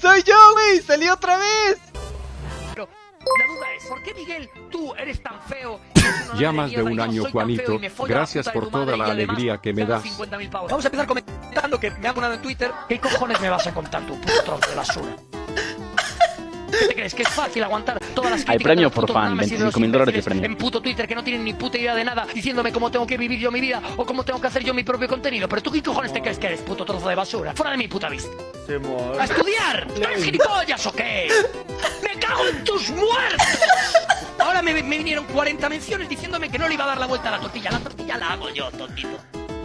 ¡Soy yo, güey! ¡Salí otra vez! Pero la duda es, ¿por qué Miguel, tú eres tan feo? Ya más de un año, Juanito. Gracias por toda la alegría que me das. Vamos a empezar comentando que me han ponado en Twitter. ¿Qué cojones me vas a contar tú, puto de basura? ¿Qué te crees? Que es fácil aguantar todas las Hay críticas premio de los por fan, mames y de 25 los mil dólares de premio. En puto Twitter que no tienen ni puta idea de nada, diciéndome cómo tengo que vivir yo mi vida o cómo tengo que hacer yo mi propio contenido. Pero tú, ¿qué cojones te crees que eres, puto trozo de basura? Fuera de mi puta vista. ¡A estudiar! ¿Eres gilipollas o qué? ¡Me cago en tus muertos! Ahora me, me vinieron 40 menciones diciéndome que no le iba a dar la vuelta a la tortilla. La tortilla la hago yo, tontito.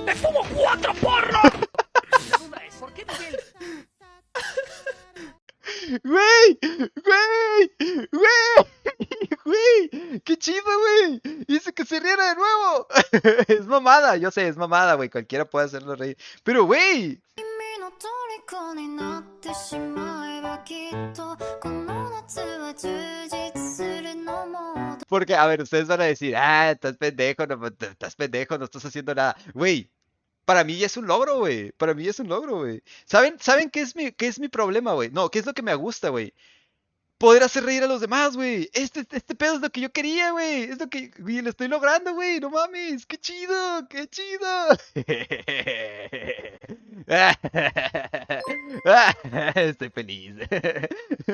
¡Me fumo cuatro porros! güey, güey, güey, güey, qué chido, güey, hice que se riera de nuevo. es mamada, yo sé, es mamada, güey, cualquiera puede hacerlo reír, pero güey. Porque, a ver, ustedes van a decir, ah, estás pendejo, no, estás pendejo, no estás haciendo nada. Güey, para mí ya es un logro, güey. Para mí ya es un logro, güey. ¿Saben, ¿saben qué es mi, qué es mi problema, güey? No, ¿qué es lo que me gusta, güey? Poder hacer reír a los demás, güey. Este, este pedo es lo que yo quería, güey. Es lo que, güey, lo estoy logrando, güey. No mames. Qué chido, qué chido. Estoy feliz.